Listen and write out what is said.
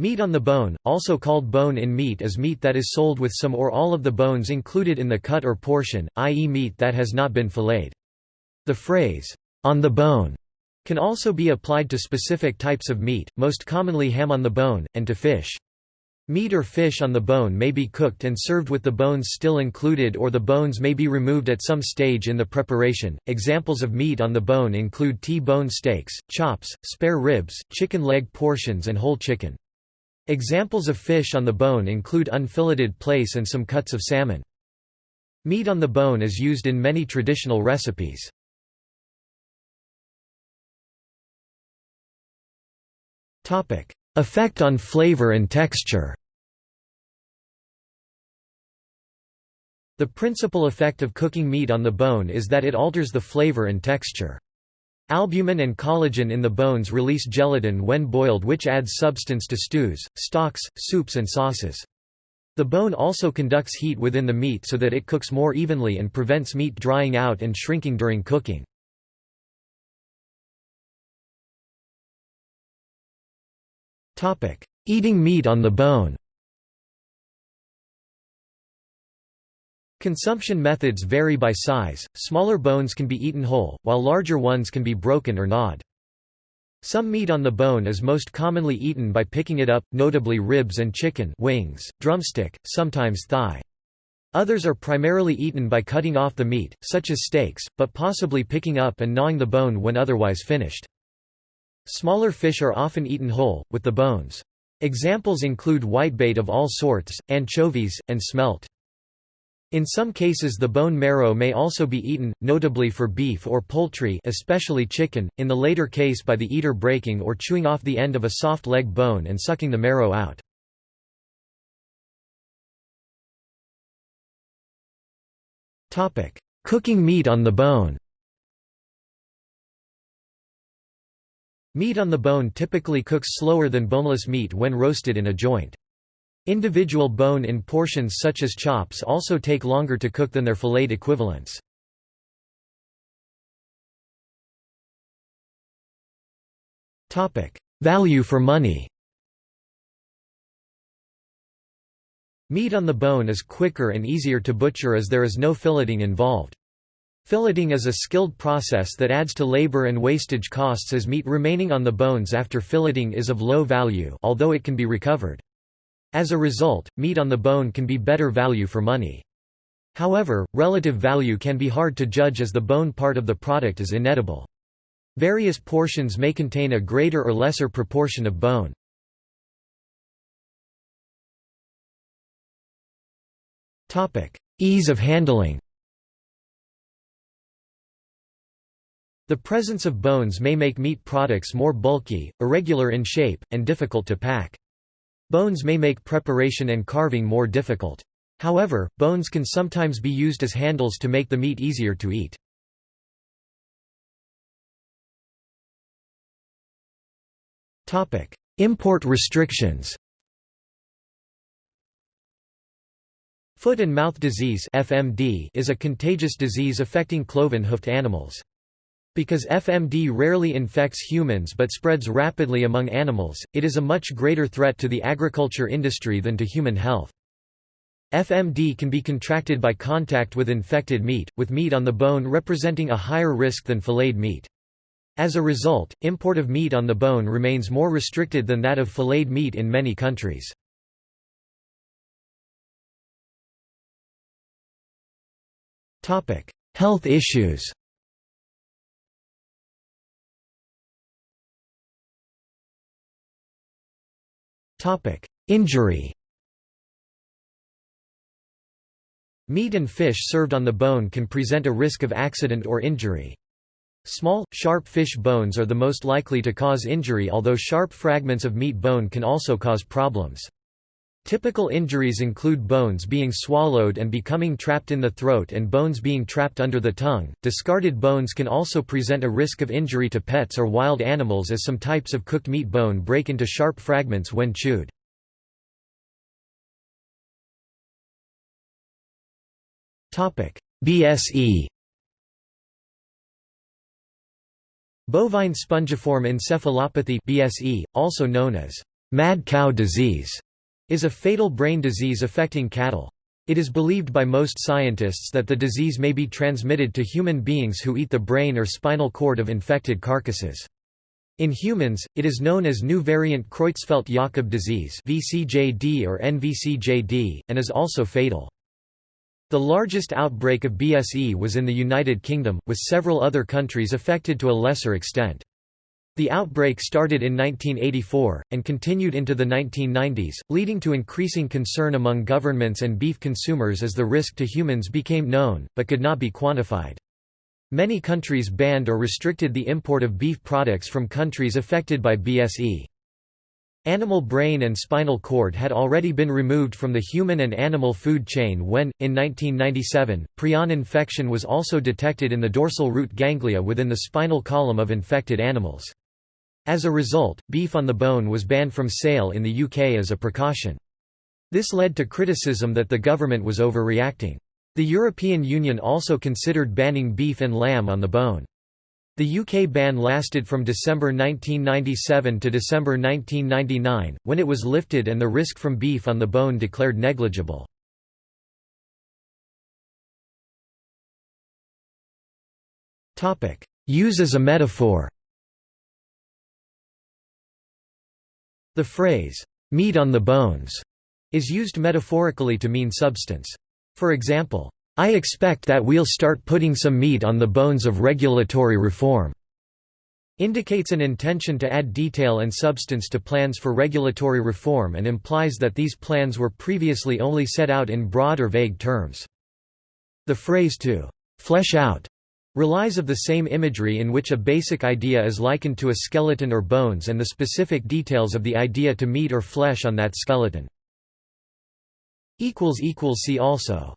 Meat on the bone, also called bone-in meat is meat that is sold with some or all of the bones included in the cut or portion, i.e. meat that has not been filleted. The phrase, on the bone, can also be applied to specific types of meat, most commonly ham on the bone, and to fish. Meat or fish on the bone may be cooked and served with the bones still included or the bones may be removed at some stage in the preparation. Examples of meat on the bone include T-bone steaks, chops, spare ribs, chicken leg portions and whole chicken. Examples of fish on the bone include unfilleted plaice and some cuts of salmon. Meat on the bone is used in many traditional recipes. Effect on flavor and texture The principal effect of cooking meat on the bone is that it alters the flavor and texture. Albumin and collagen in the bones release gelatin when boiled which adds substance to stews, stocks, soups and sauces. The bone also conducts heat within the meat so that it cooks more evenly and prevents meat drying out and shrinking during cooking. Eating meat on the bone Consumption methods vary by size, smaller bones can be eaten whole, while larger ones can be broken or gnawed. Some meat on the bone is most commonly eaten by picking it up, notably ribs and chicken wings, drumstick, sometimes thigh. Others are primarily eaten by cutting off the meat, such as steaks, but possibly picking up and gnawing the bone when otherwise finished. Smaller fish are often eaten whole, with the bones. Examples include whitebait of all sorts, anchovies, and smelt. In some cases the bone marrow may also be eaten, notably for beef or poultry especially chicken, in the later case by the eater breaking or chewing off the end of a soft leg bone and sucking the marrow out. Cooking meat on the bone Meat on the bone typically cooks slower than boneless meat when roasted in a joint. Individual bone in portions such as chops also take longer to cook than their filleted equivalents. Value for money Meat on the bone is quicker and easier to butcher as there is no filleting involved. Filleting is a skilled process that adds to labor and wastage costs as meat remaining on the bones after filleting is of low value although it can be recovered. As a result, meat on the bone can be better value for money. However, relative value can be hard to judge as the bone part of the product is inedible. Various portions may contain a greater or lesser proportion of bone. Topic Ease of handling The presence of bones may make meat products more bulky, irregular in shape, and difficult to pack. Bones may make preparation and carving more difficult. However, bones can sometimes be used as handles to make the meat easier to eat. Import restrictions Foot and mouth disease (FMD) is a contagious disease affecting cloven-hoofed animals. Because FMD rarely infects humans but spreads rapidly among animals, it is a much greater threat to the agriculture industry than to human health. FMD can be contracted by contact with infected meat, with meat on the bone representing a higher risk than filleted meat. As a result, import of meat on the bone remains more restricted than that of filleted meat in many countries. Health issues Injury Meat and fish served on the bone can present a risk of accident or injury. Small, sharp fish bones are the most likely to cause injury although sharp fragments of meat bone can also cause problems. Typical injuries include bones being swallowed and becoming trapped in the throat and bones being trapped under the tongue. Discarded bones can also present a risk of injury to pets or wild animals as some types of cooked meat bone break into sharp fragments when chewed. Topic: BSE Bovine spongiform encephalopathy BSE, also known as mad cow disease is a fatal brain disease affecting cattle. It is believed by most scientists that the disease may be transmitted to human beings who eat the brain or spinal cord of infected carcasses. In humans, it is known as new variant Creutzfeldt-Jakob disease (VCJD or NVCJD) and is also fatal. The largest outbreak of BSE was in the United Kingdom, with several other countries affected to a lesser extent. The outbreak started in 1984, and continued into the 1990s, leading to increasing concern among governments and beef consumers as the risk to humans became known, but could not be quantified. Many countries banned or restricted the import of beef products from countries affected by BSE. Animal brain and spinal cord had already been removed from the human and animal food chain when, in 1997, prion infection was also detected in the dorsal root ganglia within the spinal column of infected animals. As a result, beef on the bone was banned from sale in the UK as a precaution. This led to criticism that the government was overreacting. The European Union also considered banning beef and lamb on the bone. The UK ban lasted from December 1997 to December 1999, when it was lifted and the risk from beef on the bone declared negligible. Use as a metaphor The phrase, "'meat on the bones' is used metaphorically to mean substance. For example, I expect that we'll start putting some meat on the bones of regulatory reform indicates an intention to add detail and substance to plans for regulatory reform and implies that these plans were previously only set out in broad or vague terms. The phrase to flesh out relies of the same imagery in which a basic idea is likened to a skeleton or bones and the specific details of the idea to meat or flesh on that skeleton. See also